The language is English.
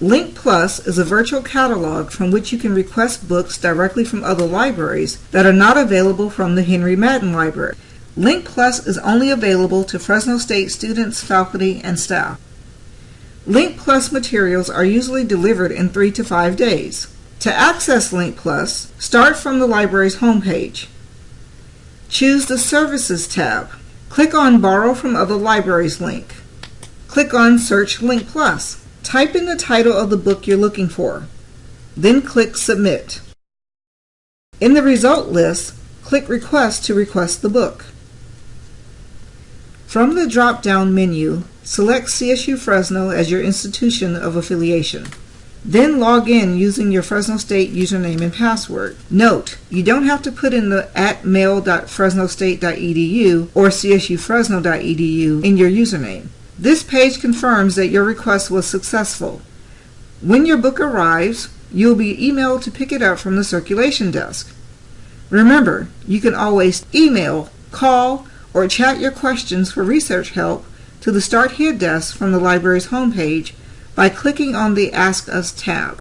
Link Plus is a virtual catalog from which you can request books directly from other libraries that are not available from the Henry Madden Library. Link Plus is only available to Fresno State students, faculty, and staff. Link Plus materials are usually delivered in three to five days. To access Link Plus, start from the library's homepage. Choose the Services tab. Click on Borrow from Other Libraries link. Click on Search Link Plus. Type in the title of the book you're looking for. Then click Submit. In the result list, click Request to request the book. From the drop-down menu, select CSU Fresno as your institution of affiliation. Then log in using your Fresno State username and password. Note, you don't have to put in the at mail.fresnostate.edu or csufresno.edu in your username. This page confirms that your request was successful. When your book arrives, you'll be emailed to pick it up from the circulation desk. Remember, you can always email, call, or chat your questions for research help to the Start Here desk from the library's homepage by clicking on the Ask Us tab.